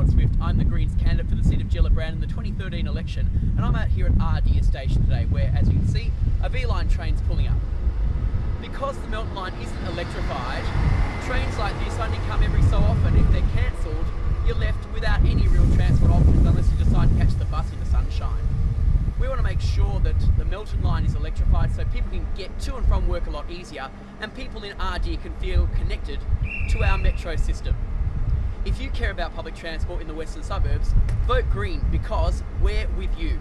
Rod Swift. I'm the Greens candidate for the seat of Gellibrand in the 2013 election, and I'm out here at Ardeer Station today, where, as you can see, a V-Line train's pulling up. Because the Melton Line isn't electrified, trains like this only come every so often. If they're cancelled, you're left without any real transport options unless you decide to catch the bus in the sunshine. We want to make sure that the Melton line is electrified so people can get to and from work a lot easier and people in Ardeer can feel connected to our metro system. If you care about public transport in the western suburbs, vote Green because we're with you.